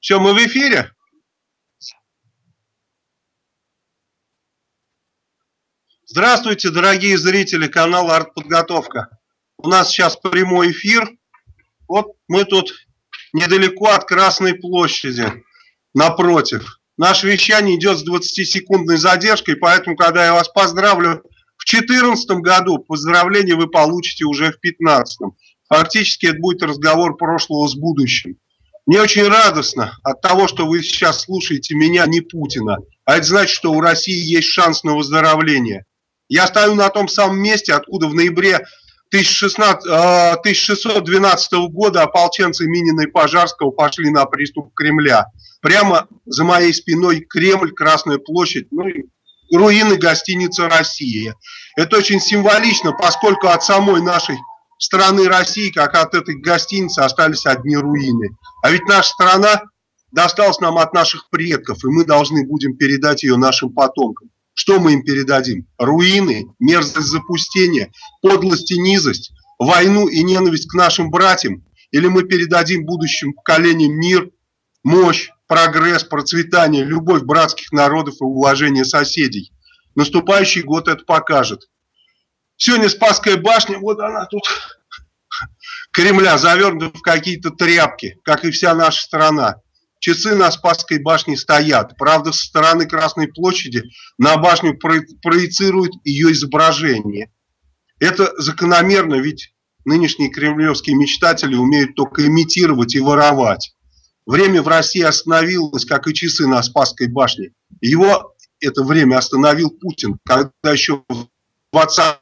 Все, мы в эфире? Здравствуйте, дорогие зрители канала Артподготовка. У нас сейчас прямой эфир. Вот мы тут недалеко от Красной площади, напротив. Наше вещание идет с 20-секундной задержкой, поэтому, когда я вас поздравлю в 2014 году, поздравления вы получите уже в 2015. Фактически это будет разговор прошлого с будущим. Мне очень радостно от того, что вы сейчас слушаете меня, не Путина. А это значит, что у России есть шанс на выздоровление. Я стою на том самом месте, откуда в ноябре 16, 1612 а, года ополченцы Минина и Пожарского пошли на приступ Кремля. Прямо за моей спиной Кремль, Красная площадь, ну и руины гостиницы «Россия». Это очень символично, поскольку от самой нашей страны России, как от этой гостиницы, остались одни руины. А ведь наша страна досталась нам от наших предков, и мы должны будем передать ее нашим потомкам. Что мы им передадим? Руины, мерзость запустения, подлость и низость, войну и ненависть к нашим братьям? Или мы передадим будущим поколениям мир, мощь, прогресс, процветание, любовь братских народов и уважение соседей? Наступающий год это покажет. Сегодня Спасская башня, вот она тут, Кремля, завернута в какие-то тряпки, как и вся наша страна. Часы на Спасской башне стоят. Правда, со стороны Красной площади на башню проецируют ее изображение. Это закономерно, ведь нынешние кремлевские мечтатели умеют только имитировать и воровать. Время в России остановилось, как и часы на Спасской башне. Его это время остановил Путин, когда еще в 20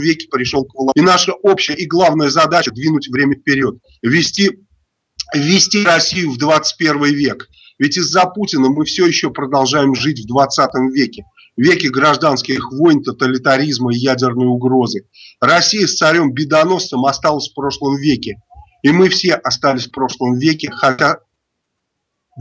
веке пришел к власти. И наша общая и главная задача – двинуть время вперед, ввести ввести Россию в 21 век. Ведь из-за Путина мы все еще продолжаем жить в 20 веке. Веке гражданских войн, тоталитаризма и ядерной угрозы. Россия с царем-бедоносцем осталась в прошлом веке. И мы все остались в прошлом веке, хотя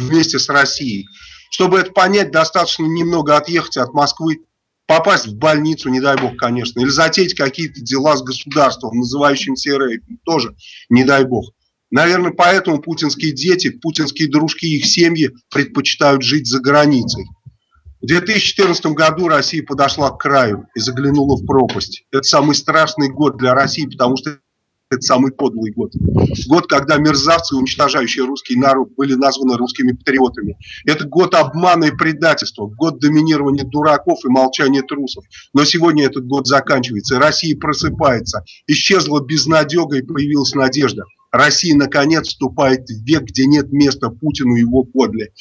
вместе с Россией. Чтобы это понять, достаточно немного отъехать от Москвы, попасть в больницу, не дай бог, конечно, или затеять какие-то дела с государством, называющимся РФ, тоже не дай бог. Наверное, поэтому путинские дети, путинские дружки, их семьи предпочитают жить за границей. В 2014 году Россия подошла к краю и заглянула в пропасть. Это самый страшный год для России, потому что это самый подлый год. Год, когда мерзавцы, уничтожающие русский народ, были названы русскими патриотами. Это год обмана и предательства, год доминирования дураков и молчания трусов. Но сегодня этот год заканчивается, Россия просыпается. Исчезла безнадега и появилась надежда. Россия наконец вступает в век, где нет места Путину и его подле.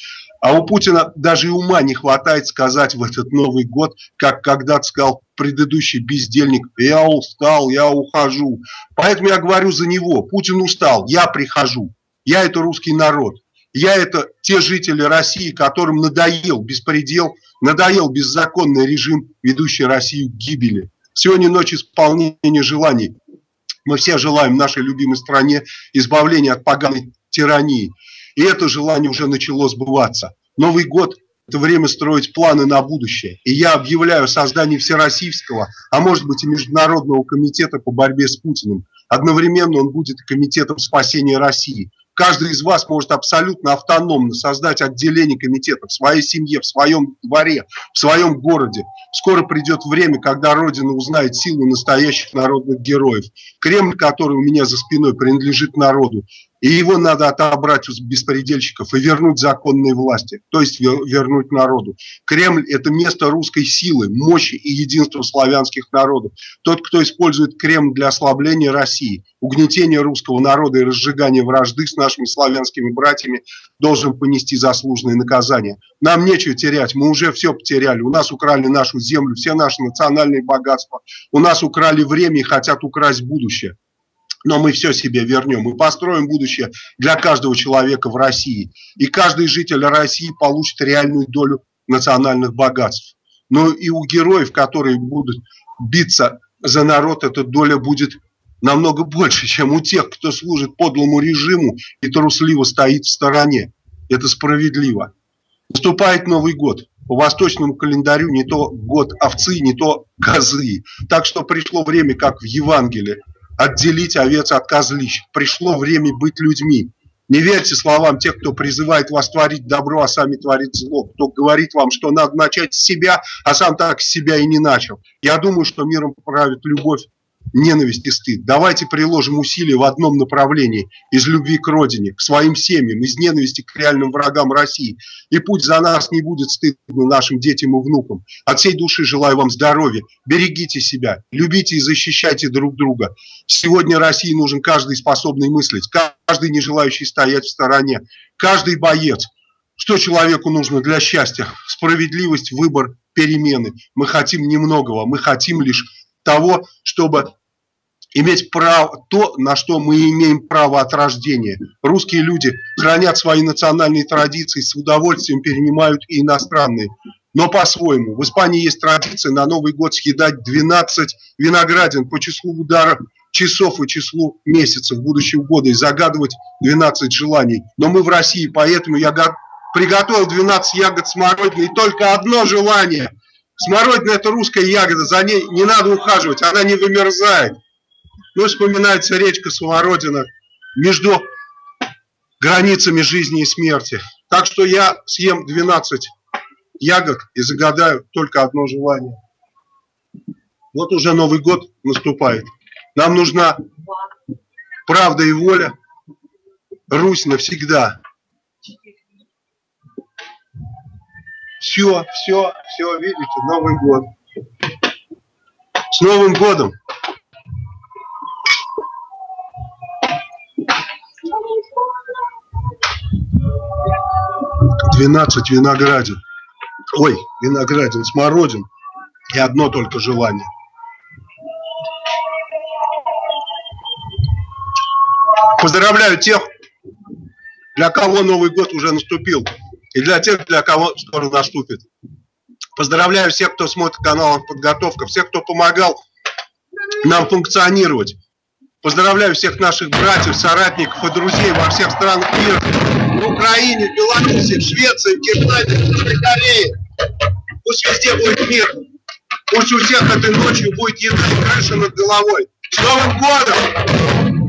А у Путина даже и ума не хватает сказать в этот Новый год, как когда-то сказал предыдущий бездельник, я устал, я ухожу. Поэтому я говорю за него, Путин устал, я прихожу. Я это русский народ. Я это те жители России, которым надоел беспредел, надоел беззаконный режим, ведущий Россию к гибели. Сегодня ночь исполнения желаний. Мы все желаем нашей любимой стране избавления от поганой тирании. И это желание уже начало сбываться. Новый год – это время строить планы на будущее. И я объявляю создание Всероссийского, а может быть и Международного комитета по борьбе с Путиным. Одновременно он будет комитетом спасения России. Каждый из вас может абсолютно автономно создать отделение комитета в своей семье, в своем дворе, в своем городе. Скоро придет время, когда Родина узнает силу настоящих народных героев. Кремль, который у меня за спиной, принадлежит народу. И его надо отобрать у беспредельщиков и вернуть законные власти, то есть вернуть народу. Кремль – это место русской силы, мощи и единства славянских народов. Тот, кто использует Кремль для ослабления России, угнетения русского народа и разжигания вражды с нашими славянскими братьями, должен понести заслуженное наказание. Нам нечего терять, мы уже все потеряли. У нас украли нашу землю, все наши национальные богатства. У нас украли время и хотят украсть будущее но мы все себе вернем. Мы построим будущее для каждого человека в России. И каждый житель России получит реальную долю национальных богатств. Но и у героев, которые будут биться за народ, эта доля будет намного больше, чем у тех, кто служит подлому режиму и трусливо стоит в стороне. Это справедливо. Наступает Новый год. По восточному календарю не то год овцы, не то козы. Так что пришло время, как в Евангелии, отделить овец от козлищ. Пришло время быть людьми. Не верьте словам тех, кто призывает вас творить добро, а сами творить зло. Кто говорит вам, что надо начать с себя, а сам так с себя и не начал. Я думаю, что миром правит любовь ненависть и стыд. Давайте приложим усилия в одном направлении, из любви к родине, к своим семьям, из ненависти к реальным врагам России. И путь за нас не будет стыдно нашим детям и внукам. От всей души желаю вам здоровья, берегите себя, любите и защищайте друг друга. Сегодня России нужен каждый способный мыслить, каждый не желающий стоять в стороне, каждый боец. Что человеку нужно для счастья? Справедливость, выбор, перемены. Мы хотим немногого, мы хотим лишь того, чтобы иметь право, то, на что мы имеем право от рождения. Русские люди хранят свои национальные традиции, с удовольствием перенимают и иностранные. Но по-своему. В Испании есть традиция на Новый год съедать 12 виноградин по числу ударов часов и числу месяцев будущего года и загадывать 12 желаний. Но мы в России, поэтому я приготовил 12 ягод смородины и только одно желание – Смородина – это русская ягода, за ней не надо ухаживать, она не вымерзает. Ну, вспоминается речка Смородина между границами жизни и смерти. Так что я съем 12 ягод и загадаю только одно желание. Вот уже Новый год наступает. Нам нужна правда и воля. Русь навсегда. Все, все, все, видите, Новый год. С Новым годом! Двенадцать виноградин. Ой, виноградин, смородин. И одно только желание. Поздравляю тех, для кого Новый год уже наступил и для тех, для кого скоро наступит. Поздравляю всех, кто смотрит канал «Подготовка», всех, кто помогал нам функционировать. Поздравляю всех наших братьев, соратников и друзей во всех странах мира. В Украине, Беларуси, Швеции, в Южной Корее. Пусть везде будет мир. Пусть у всех этой ночью будет еда и крыша над головой. С Новым годом!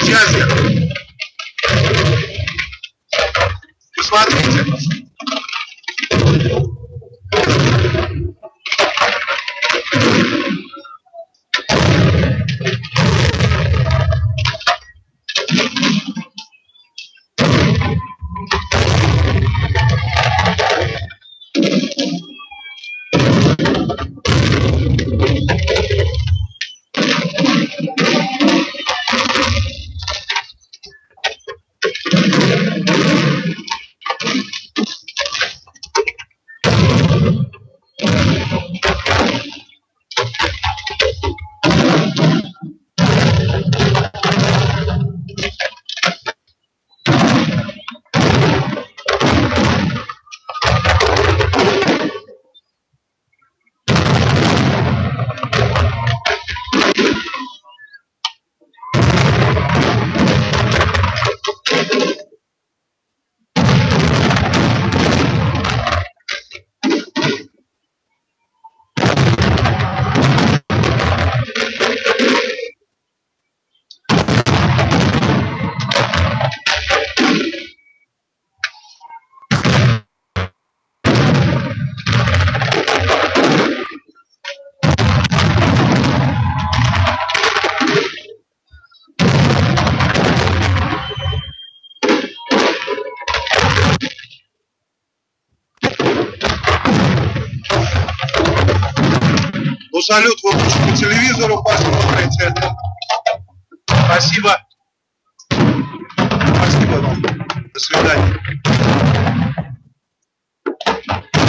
Счастья! Посмотрите. Салют вы лучше по телевизору посмотрите. Спасибо. Спасибо вам. До свидания.